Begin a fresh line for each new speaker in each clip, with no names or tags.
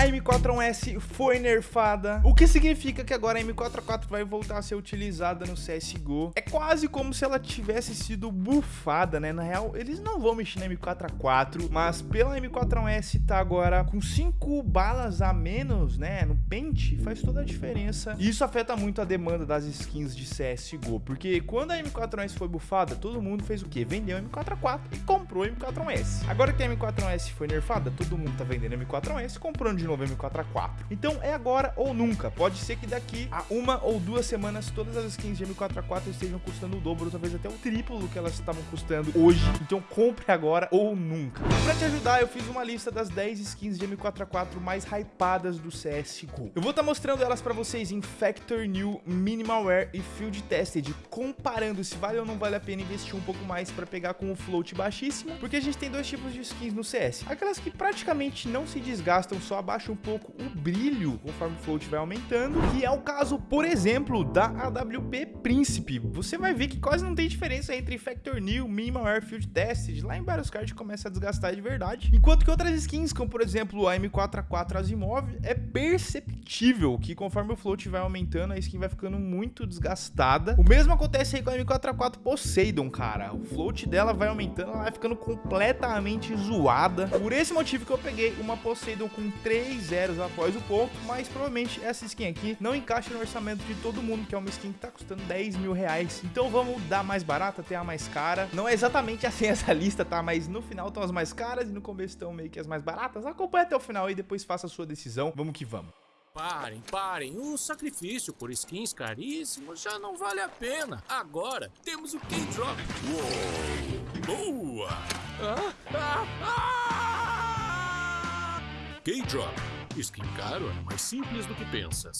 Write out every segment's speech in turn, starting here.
a M41S foi nerfada, o que significa que agora a M44 vai voltar a ser utilizada no CSGO. É quase como se ela tivesse sido bufada, né? Na real, eles não vão mexer na M44, mas pela M41S tá agora com 5 balas a menos, né? No pente, faz toda a diferença. E isso afeta muito a demanda das skins de CSGO, porque quando a M41S foi bufada, todo mundo fez o quê? Vendeu a M44 e comprou a M41S. Agora que a M41S foi nerfada, todo mundo tá vendendo a M41S e comprando de novo a M44. Então é agora ou nunca. Pode ser que daqui a uma ou duas semanas todas as skins de M44 estejam custando o dobro, talvez até o triplo do que elas estavam custando hoje. Então compre agora ou nunca. Pra te ajudar, eu fiz uma lista das 10 skins de M44 mais hypadas do CSGO. Eu vou estar tá mostrando elas pra vocês em Factor New, Minimalware e Field Tested, comparando se vale ou não vale a pena investir um pouco mais pra pegar com o float baixíssimo, porque a gente tem dois tipos de skins no CS. Aquelas que praticamente não se desgastam, só abaixam um pouco o brilho conforme o float vai aumentando, que é o caso, por exemplo, da AWP Príncipe. Você vai ver que quase não tem diferença entre Factor New, Minimalware, Field Tested, lá em vários cards começa a desgastar de verdade, enquanto que outras skins, como por exemplo a M4A4 Asimov, é perceptível que conforme o float vai aumentando, a skin vai ficando muito desgastada. O mesmo acontece aí com a M4A4 Poseidon, cara. O float dela vai aumentando, ela vai ficando completamente zoada. Por esse motivo que eu peguei uma Poseidon com 3 zeros após o ponto, mas provavelmente essa skin aqui não encaixa no orçamento de todo mundo, que é uma skin que tá custando 10 mil reais. Então vamos dar mais barata até a mais cara. Não é exatamente assim essa lista, tá? Mas no final estão as mais caras e no começo estão meio que as mais baratas. Acompanhe até o final e depois faça a sua decisão. Vamos que vamos.
Parem, parem. O sacrifício por skins caríssimos já não vale a pena. Agora temos o K-Drop. Boa! Ah, ah, ah! K-Drop. Skin caro é mais simples do que pensas.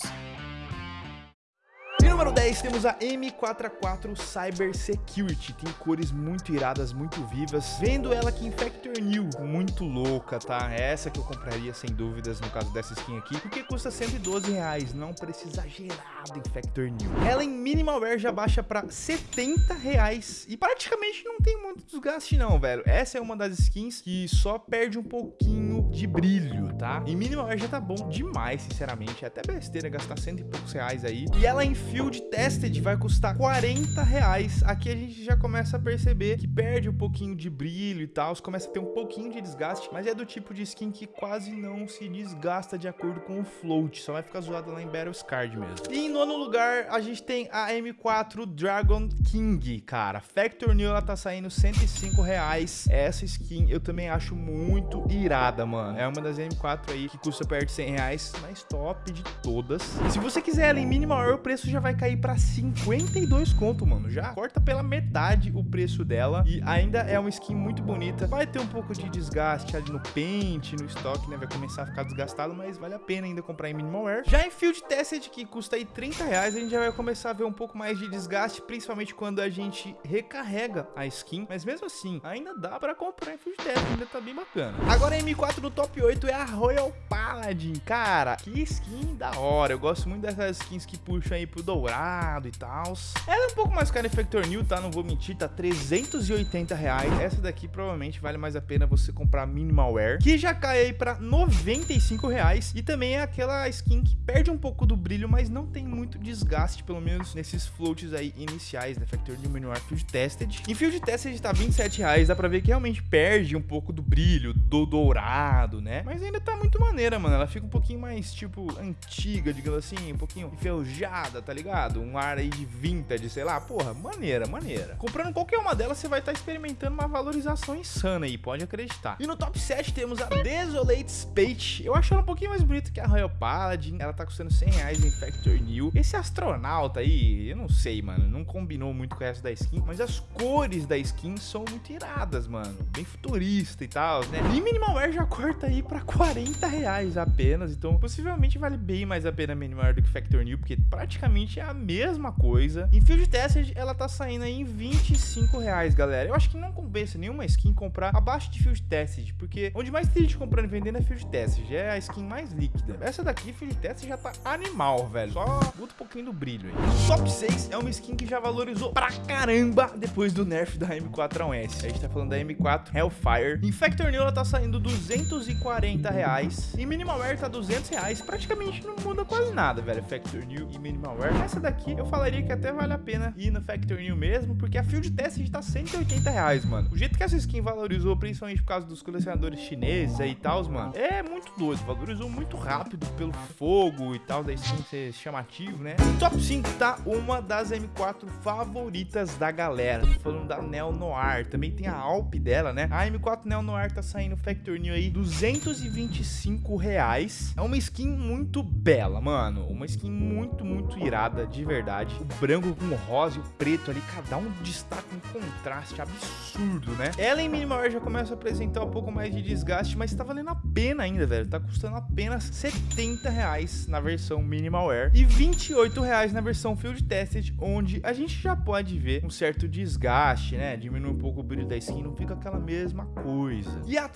E número 10 temos a M44 Cyber Security, tem cores muito iradas, muito vivas, vendo ela aqui em Factor New, muito louca, tá? Essa que eu compraria sem dúvidas no caso dessa skin aqui, porque custa 112 reais, não precisa exagerado em Factor New. Ela em Minimalware já baixa pra 70 reais e praticamente não tem muito desgaste não, velho. Essa é uma das skins que só perde um pouquinho de brilho, tá? Em Minimalware já tá bom demais, sinceramente, é até besteira gastar cento e poucos reais aí. E ela em Field Tested vai custar 40 reais. Aqui a gente já começa a perceber que perde um pouquinho de brilho e tal, começa a ter um pouquinho de desgaste, mas é do tipo de skin que quase não se desgasta de acordo com o float, só vai ficar zoada lá em Battles Card mesmo. E em nono lugar, a gente tem a M4 Dragon King, cara. Factor New, ela tá saindo 105 reais. Essa skin eu também acho muito irada, mano. É uma das M4 aí que custa perto de 100 reais, mais top de todas. E se você quiser ela em minimal, o preço já vai cair pra 52 conto, mano. Já corta pela metade o preço dela. E ainda é uma skin muito bonita. Vai ter um pouco de desgaste ali no pente, no estoque, né? Vai começar a ficar desgastado, mas vale a pena ainda comprar em Minimal Wear. Já em Field Tested, que custa aí 30 reais, a gente já vai começar a ver um pouco mais de desgaste, principalmente quando a gente recarrega a skin. Mas mesmo assim, ainda dá pra comprar em Field Tested, ainda tá bem bacana. Agora a M4 top 8 é a Royal Paladin. Cara, que skin da hora. Eu gosto muito dessas skins que puxam aí pro dourado e tal. Ela é um pouco mais cara em Factor New, tá? Não vou mentir, tá 380 reais. Essa daqui provavelmente vale mais a pena você comprar Minimalware, que já cai aí pra 95 reais. E também é aquela skin que perde um pouco do brilho, mas não tem muito desgaste, pelo menos nesses floats aí iniciais, né? Factor New Minimalware Field Tested. Em Field Tested tá 27 reais, dá pra ver que realmente perde um pouco do brilho, do dourado, né? Mas ainda tá muito maneira, mano. Ela fica um pouquinho mais, tipo, antiga, digamos assim, um pouquinho enferrujada, tá ligado? Um ar aí de vintage, sei lá. Porra, maneira, maneira. Comprando qualquer uma delas, você vai estar tá experimentando uma valorização insana aí, pode acreditar. E no top 7 temos a Desolate Spate. Eu acho ela um pouquinho mais bonita que a Royal Paladin. Ela tá custando 100 reais em Factor New. Esse astronauta aí, eu não sei, mano. Não combinou muito com o resto da skin. Mas as cores da skin são muito iradas, mano. Bem futurista e tal, né? E Minimalware já corta aí pra 40 reais apenas. Então, possivelmente vale bem mais a pena Minimalware do que Factor New, porque praticamente é a mesma coisa. Em Field Tested, ela tá saindo aí em 25 reais, galera. Eu acho que não compensa nenhuma skin comprar abaixo de Field Tested, porque onde mais tem gente comprando e vendendo é Field Tested. É a skin mais líquida. Essa daqui, Field Tested, já tá animal, velho. Só muda um pouquinho do brilho aí. Top 6 é uma skin que já valorizou pra caramba depois do nerf da M4A1S. A gente tá falando da M4 Hellfire. Em Factor New, ela tá saindo 240 reais. E Minimalware tá 200 reais. Praticamente não muda quase nada, velho. Factor New e Minimalware. Essa daqui eu falaria que até vale a pena ir no Factor New mesmo, porque a Field Test tá 180 reais, mano. O jeito que essa skin valorizou, principalmente por causa dos colecionadores chineses aí e tal, mano, é muito doido. Valorizou muito rápido pelo fogo e tal, da skin ser chamativo, né? No top 5 tá uma das M4 favoritas da galera. Tô falando da Neo Noir. Também tem a Alp dela, né? A M4 Neo Noir tá saindo Factor New aí, 225 reais. É uma skin muito bela, mano. Uma skin muito, muito irada, de verdade. O branco com o rosa e o preto ali, cada um destaca um contraste absurdo, né? Ela em Minimalware já começa a apresentar um pouco mais de desgaste, mas tá valendo a pena ainda, velho. Tá custando apenas 70 reais na versão Minimalware e 28 reais na versão Field Tested, onde a gente já pode ver um certo desgaste, né? Diminui um pouco o brilho da skin, não fica aquela mesma coisa. E a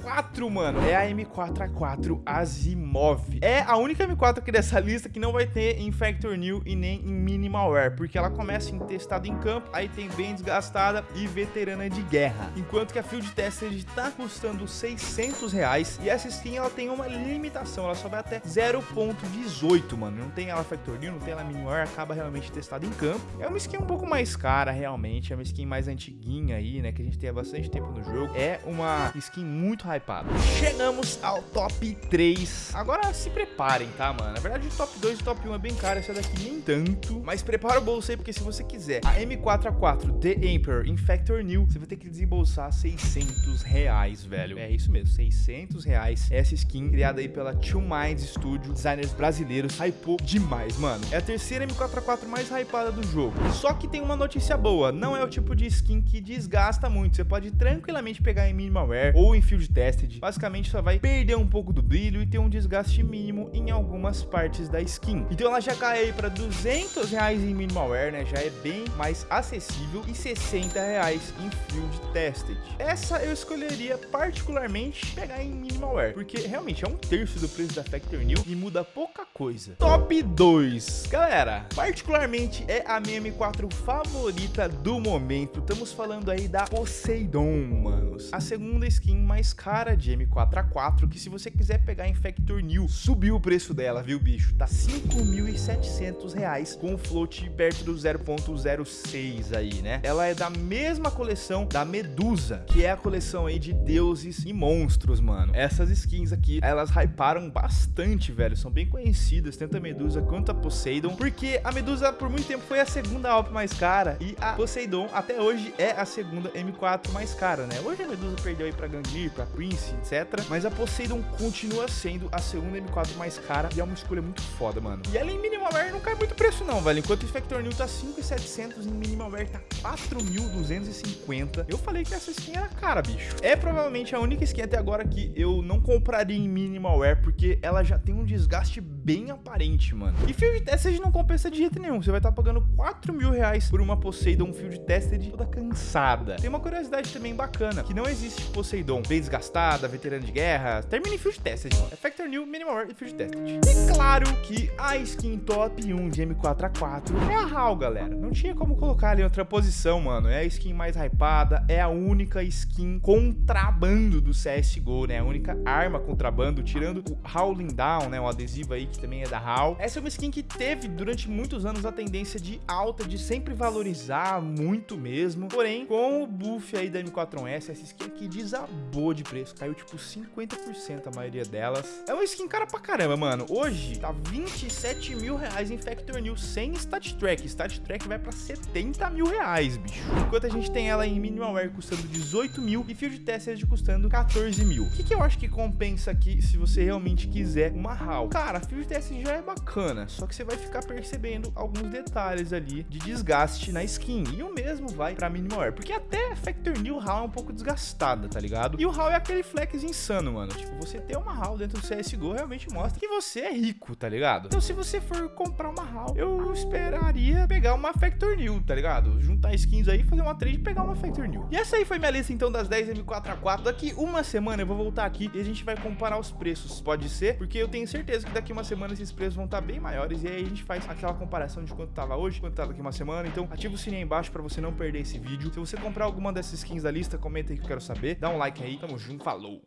4, mano, é a M4A4 Asimov. É a única M4 aqui dessa lista que não vai ter em Factor New e nem em Minimalware, porque ela começa em testado em campo, aí tem bem desgastada e veterana de guerra. Enquanto que a Field Tested tá custando 600 reais e essa skin ela tem uma limitação, ela só vai até 0.18, mano. Não tem ela Factor New, não tem ela Minimalware, acaba realmente testada em campo. É uma skin um pouco mais cara, realmente, é uma skin mais antiguinha aí, né, que a gente tem há bastante tempo no jogo. É uma skin muito hypada. Chegamos ao top 3. Agora se preparem, tá, mano? Na verdade, o top 2 e top 1 é bem caro, essa daqui nem tanto. Mas prepara o bolso aí, porque se você quiser a M4A4 The Emperor em Factor New, você vai ter que desembolsar 600 reais, velho. É isso mesmo, 600 reais. Essa skin criada aí pela Two Minds Studio, designers brasileiros, hypou demais, mano. É a terceira M4A4 mais hypada do jogo. Só que tem uma notícia boa, não é o tipo de skin que desgasta muito. Você pode tranquilamente pegar em Minimalware ou em Field Tested. Basicamente, só vai perder um pouco do brilho e ter um desgaste mínimo em algumas partes da skin. Então ela já cai aí para 200 reais em Minimalware, né? Já é bem mais acessível e 60 reais em Field Tested. Essa eu escolheria particularmente pegar em Minimalware, porque realmente é um terço do preço da Factor New e muda pouca coisa. Top 2. Galera, particularmente é a minha M4 favorita do momento. Estamos falando aí da Poseidon, manos. A segunda skin mais cara de M4A4, que se você quiser pegar em Factor New, subiu o preço dela, viu, bicho? Tá 5.700 reais com o float perto do 0.06 aí, né? Ela é da mesma coleção da Medusa, que é a coleção aí de deuses e monstros, mano. Essas skins aqui, elas hyparam bastante, velho. São bem conhecidas, tanto a Medusa quanto a Poseidon, porque a Medusa por muito tempo foi a segunda Alp mais cara e a Poseidon até hoje é a segunda M4 mais cara, né? Hoje a Medusa perdeu aí pra Gangnir, pra Prince, etc. Mas a Poseidon continua sendo a segunda M4 mais cara e é uma escolha muito foda, mano. E ela em Minimalware não cai muito preço não, velho. Enquanto o Factor New tá 5.700, em Minimalware tá 4.250. Eu falei que essa skin era cara, bicho. É provavelmente a única skin até agora que eu não compraria em Minimalware, porque ela já tem um desgaste bem aparente, mano. E Field Tested não compensa de jeito nenhum. Você vai estar tá pagando 4 mil reais por uma Poseidon Field Tested toda cansada. Tem uma curiosidade também bacana, que não existe Poseidon bem desgastada, veterana de guerra. Termina em Field Tested. É Factor New, Minimalware e Field Tested. E claro que a skin top 1 de M4A4 é a HAL, galera. Não tinha como colocar ali outra posição, mano. É a skin mais hypada, é a única skin contrabando do CSGO, né? A única arma contrabando, tirando o Howling Down, né? O adesivo aí que também é da HAL. Essa é uma skin que teve durante muitos anos a tendência de alta, de sempre valorizar muito mesmo. Porém, com o buff aí da M4S, essa skin aqui desabou de preço. Caiu tipo 50% a maioria delas. É uma skin cara pra caramba, mano. Hoje tá 27 mil reais em Factor New sem Stat Track. Stat Track vai pra 70 mil reais, bicho. Enquanto a gente tem ela em Minimalware custando 18 mil e Field Tested custando 14 mil. O que, que eu acho que compensa aqui se você realmente quiser uma HAL? Cara, Field Tested já é bacana, só que você vai ficar percebendo alguns detalhes ali de desgaste na skin. E o mesmo vai pra Minimalware, porque até Factor New HAL é um pouco desgastada, tá ligado? E o HAL é aquele flex insano, mano. Tipo, você ter uma HAL dentro do CSGO realmente mostra que você é rico, tá ligado? Então se você for comprar uma HAL, eu esperaria pegar uma Factor New, tá ligado? Juntar skins aí, fazer uma trade e pegar uma Factor New. E essa aí foi minha lista então das 10 M4A4. Daqui uma semana eu vou voltar aqui e a gente vai comparar os preços. Pode ser? Porque eu tenho certeza que daqui uma semana esses preços vão estar bem maiores e aí a gente faz aquela comparação de quanto tava hoje, quanto tá daqui uma semana. Então ativa o sininho aí embaixo pra você não perder esse vídeo. Se você comprar alguma dessas skins da lista, comenta aí que eu quero saber. Dá um like aí. Tamo junto. Falou!